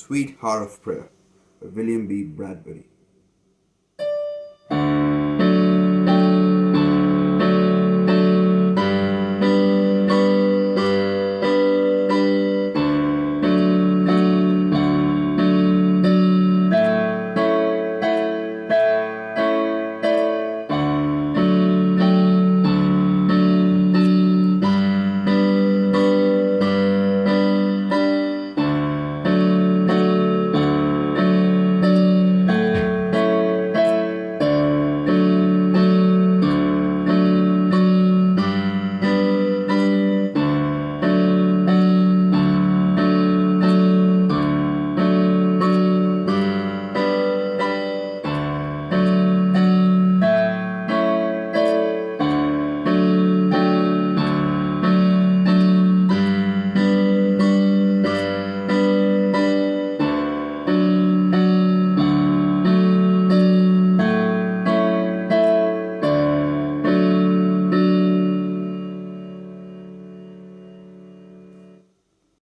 Sweet Heart of Prayer by William B. Bradbury.